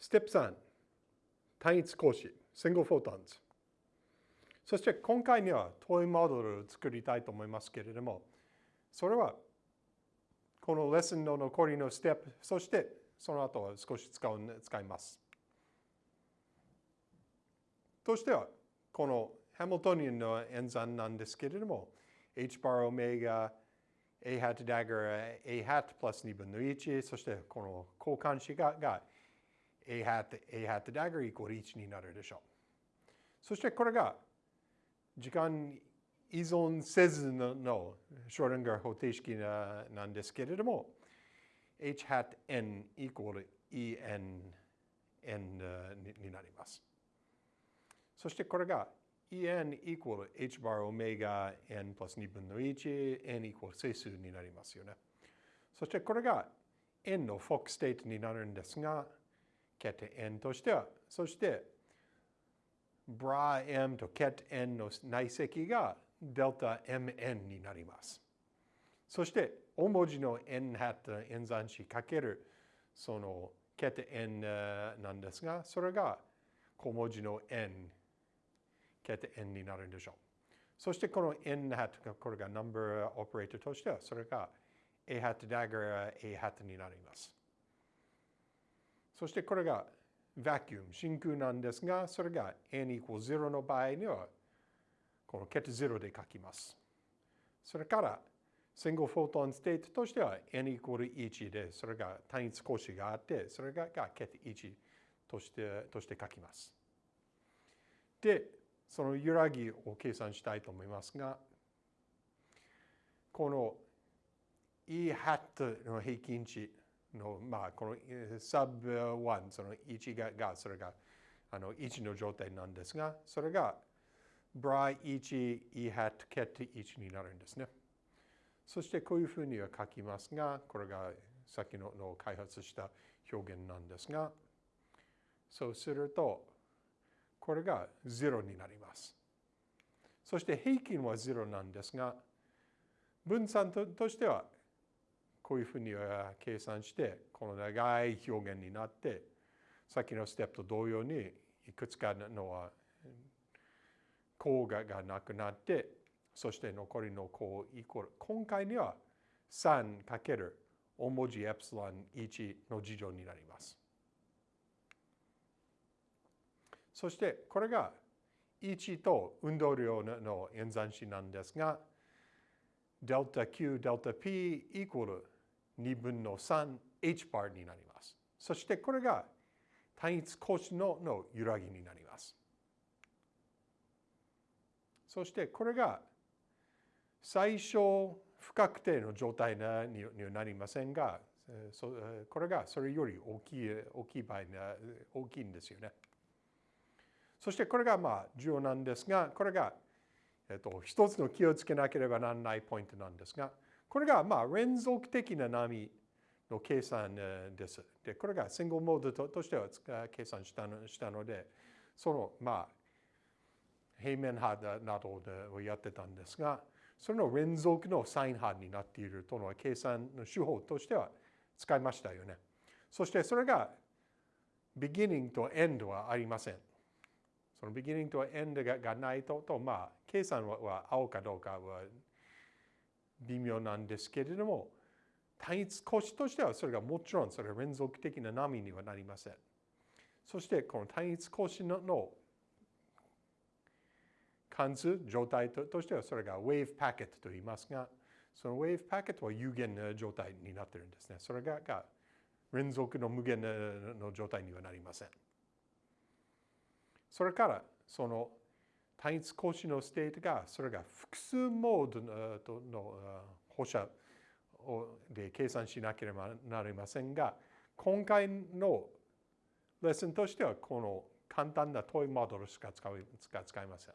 ステップ3、単一格子、single photons。そして今回にはトイモデルを作りたいと思いますけれども、それはこのレッスンの残りのステップ、そしてその後は少し使う使います。としては、このハミルトニアンの演算なんですけれども、h bar オメガ a hat dagger a hat プラス2分の1、そしてこの交換子が a hat, a hat dagger イコール1になるでしょう。そしてこれが時間依存せずのショーリンガー方程式ななんですけれども h hat n イコール en n になります。そしてこれが en イコール h bar オメガ n プラス2分の1 n イコール整数になりますよね。そしてこれが n のフォックステートになるんですがケテ n としては、そして、ブラ m とケテ n の内積がデルタ mn になります。そして、大文字の n ハット演算子かけるそのケテ n なんですが、それが小文字の n、 ket n になるんでしょう。そしてこの n ハットがこれが number operator としては、それが a ハットダガー a ハットになります。そしてこれがバキューム、真空なんですが、それが n イコール0の場合には、このケット0で書きます。それから、シングルフォトンステートとしては n イコール1で、それが単一格子があって、それがケット1としてとして書きます。で、その揺らぎを計算したいと思いますが、この E ハットの平均値の、まあ、このサブ1、その1ががそれがあの1の状態なんですが、それがブライ1、E ハット、ケット1になるんですね。そしてこういうふうには書きますが、これがさっきのの開発した表現なんですが、そうすると、これが0になります。そして平均は0なんですが、分散としてはこういうふうに計算して、この長い表現になって、さっきのステップと同様に、いくつかの項ががなくなって、そして残りの項イコール。今回には3かける大文字エプシロン1の事情になります。そしてこれが1と運動量の演算子なんですが、デルタ Q、デルタ P イコール2分の 3h バーになります。そしてこれが単一格子のの揺らぎになります。そしてこれが最小不確定の状態にはなりませんが、これがそれより大きい大きい場合大きいんですよね。そしてこれがまあ重要なんですが、これが、えっと、一つの気をつけなければならないポイントなんですが、これがまあ連続的な波の計算です。で、これがシングルモードとしては計算したのしたので、そのまあ平面波などをやってたんですが、それの連続のサイン波になっているとの計算の手法としては使いましたよね。そしてそれが beginning と end はありません。その beginning と end ががないと、とまあ、計算は合うかどうかは微妙なんですけれども、単一格子としてはそれがもちろんそれは連続的な波にはなりません。そしてこの単一格子の関数、状態としてはそれが wave packet と言いますが、その wave packet は有限な状態になっているんですね。それがが連続の無限の状態にはなりません。それからその単一格子の state が、それが複数モードの放射で計算しなければなりませんが、今回のレッスンとしては、この簡単な toy model しか使いません。